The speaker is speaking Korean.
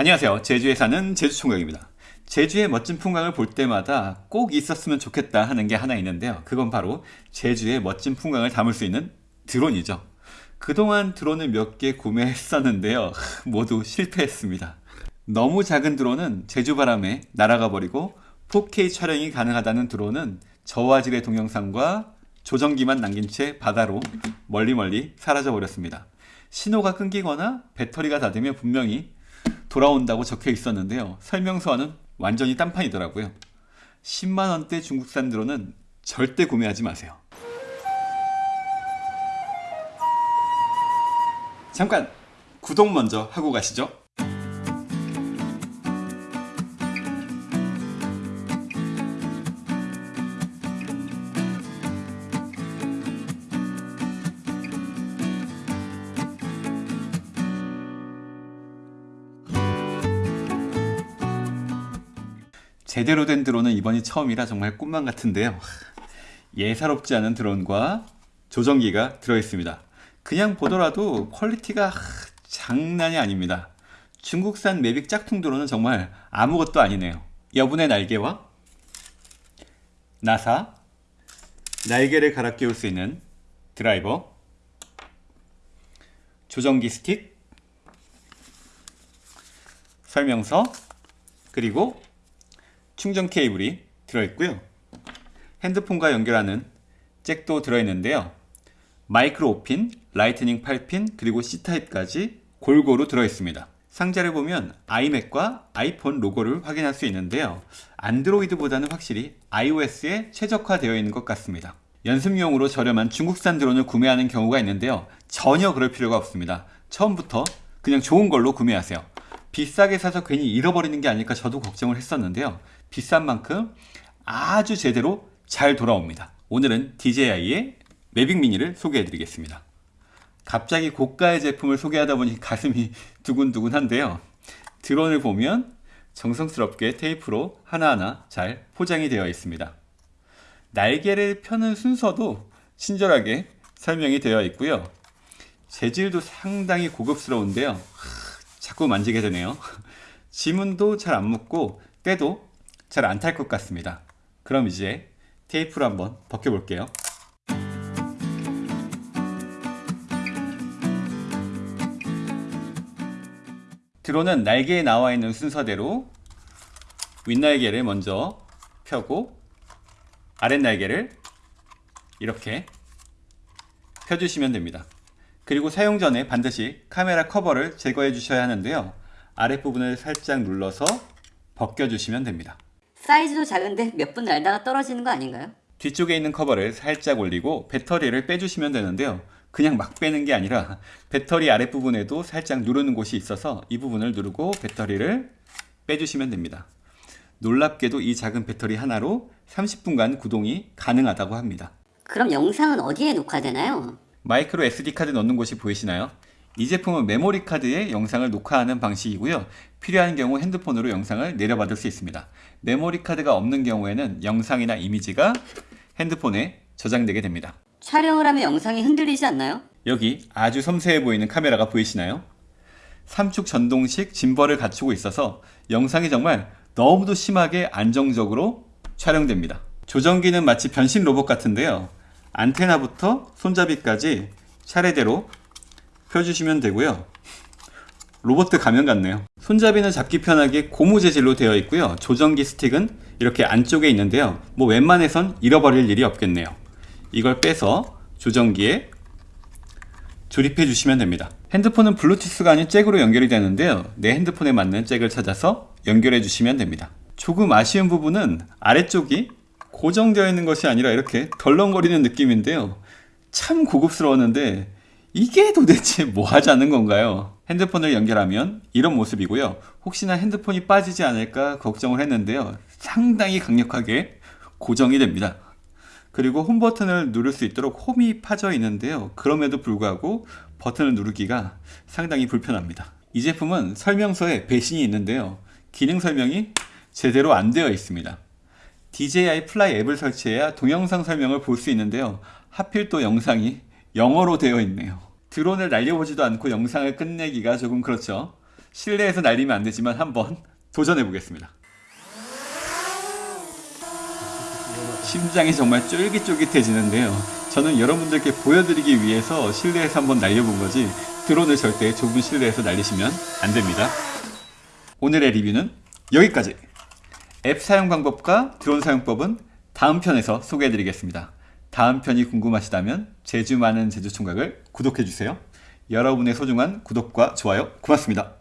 안녕하세요. 제주에 사는 제주총각입니다. 제주의 멋진 풍광을 볼 때마다 꼭 있었으면 좋겠다 하는 게 하나 있는데요. 그건 바로 제주의 멋진 풍광을 담을 수 있는 드론이죠. 그동안 드론을 몇 개 구매했었는데요. 모두 실패했습니다. 너무 작은 드론은 제주 바람에 날아가 버리고 4K 촬영이 가능하다는 드론은 저화질의 동영상과 조정기만 남긴 채 바다로 멀리 멀리 사라져 버렸습니다. 신호가 끊기거나 배터리가 닫으면 분명히 돌아온다고 적혀 있었는데요. 설명서와는 완전히 딴판이더라고요. 10만원대 중국산 드론은 절대 구매하지 마세요. 잠깐 구독 먼저 하고 가시죠. 제대로 된 드론은 이번이 처음이라 정말 꿈만 같은데요. 예사롭지 않은 드론과 조정기가 들어있습니다. 그냥 보더라도 quality가 장난이 아닙니다. 중국산 Mavic 짝퉁 드론은 정말 아무것도 아니네요. 여분의 날개와 나사, 날개를 갈아 끼울 수 있는 드라이버, 조정기 스틱, 설명서, 그리고 충전 케이블이 들어있고요. 핸드폰과 연결하는 잭도 들어있는데요. 마이크로 5핀, Lightning 8핀, 그리고 C타입까지 골고루 들어있습니다. 상자를 보면 아이맥과 아이폰 로고를 확인할 수 있는데요. 안드로이드보다는 확실히 iOS에 최적화되어 있는 것 같습니다. 연습용으로 저렴한 중국산 드론을 구매하는 경우가 있는데요. 전혀 그럴 필요가 없습니다. 처음부터 그냥 좋은 걸로 구매하세요. 비싸게 사서 괜히 잃어버리는 게 아닐까 저도 걱정을 했었는데요. 비싼 만큼 아주 제대로 잘 돌아옵니다. 오늘은 DJI의 매빅 미니를 소개해 드리겠습니다. 갑자기 고가의 제품을 소개하다 보니 가슴이 두근두근한데요. 드론을 보면 정성스럽게 테이프로 하나하나 잘 포장이 되어 있습니다. 날개를 펴는 순서도 친절하게 설명이 되어 있고요. 재질도 상당히 고급스러운데요. 자꾸 만지게 되네요. 지문도 잘 안 묻고 때도 잘 안 탈 것 같습니다. 그럼 이제 테이프를 한번 벗겨볼게요. 드론은 날개에 나와 있는 순서대로 윗날개를 먼저 펴고 아랫날개를 이렇게 펴주시면 됩니다. 그리고 사용 전에 반드시 카메라 커버를 제거해 주셔야 하는데요. 아랫부분을 살짝 눌러서 벗겨주시면 됩니다. 사이즈도 작은데 몇 분 날다가 떨어지는 거 아닌가요? 뒤쪽에 있는 커버를 살짝 올리고 배터리를 빼주시면 되는데요. 그냥 막 빼는 게 아니라 배터리 아랫부분에도 살짝 누르는 곳이 있어서 이 부분을 누르고 배터리를 빼주시면 됩니다. 놀랍게도 이 작은 배터리 하나로 30분간 구동이 가능하다고 합니다. 그럼 영상은 어디에 녹화되나요? 마이크로 SD카드 넣는 곳이 보이시나요? 이 제품은 메모리 카드에 영상을 녹화하는 방식이고요. 필요한 경우 핸드폰으로 영상을 내려받을 수 있습니다. 메모리 카드가 없는 경우에는 영상이나 이미지가 핸드폰에 저장되게 됩니다. 촬영을 하면 영상이 흔들리지 않나요? 여기 아주 섬세해 보이는 카메라가 보이시나요? 삼축 전동식 짐벌을 갖추고 있어서 영상이 정말 너무도 심하게 안정적으로 촬영됩니다. 조정기는 마치 변신 로봇 같은데요. 안테나부터 손잡이까지 차례대로 펴주시면 되고요. 로봇 가면 같네요. 손잡이는 잡기 편하게 고무 재질로 되어 있고요. 조정기 스틱은 이렇게 안쪽에 있는데요. 뭐 웬만해선 잃어버릴 일이 없겠네요. 이걸 빼서 조정기에 조립해 주시면 됩니다. 핸드폰은 블루투스가 아닌 잭으로 연결이 되는데요. 내 핸드폰에 맞는 잭을 찾아서 연결해 주시면 됩니다. 조금 아쉬운 부분은 아래쪽이 고정되어 있는 것이 아니라 이렇게 덜렁거리는 느낌인데요. 참 고급스러웠는데 이게 도대체 뭐 하자는 건가요? 핸드폰을 연결하면 이런 모습이고요. 혹시나 핸드폰이 빠지지 않을까 걱정을 했는데요. 상당히 강력하게 고정이 됩니다. 그리고 홈 버튼을 누를 수 있도록 홈이 파져 있는데요. 그럼에도 불구하고 버튼을 누르기가 상당히 불편합니다. 이 제품은 설명서에 배신이 있는데요. 기능 설명이 제대로 안 되어 있습니다. DJI 플라이 앱을 설치해야 동영상 설명을 볼 수 있는데요. 하필 또 영상이 영어로 되어 있네요. 드론을 날려보지도 않고 영상을 끝내기가 조금 그렇죠. 실내에서 날리면 안 되지만 한번 도전해 보겠습니다. 심장이 정말 쫄깃쫄깃해지는데요. 저는 여러분들께 보여드리기 위해서 실내에서 한번 날려본 거지 드론을 절대 좁은 실내에서 날리시면 안 됩니다. 오늘의 리뷰는 여기까지. 앱 사용 방법과 드론 사용법은 다음 편에서 소개해드리겠습니다. 다음 편이 궁금하시다면 제주 많은 제주 총각을 구독해주세요. 여러분의 소중한 구독과 좋아요 고맙습니다.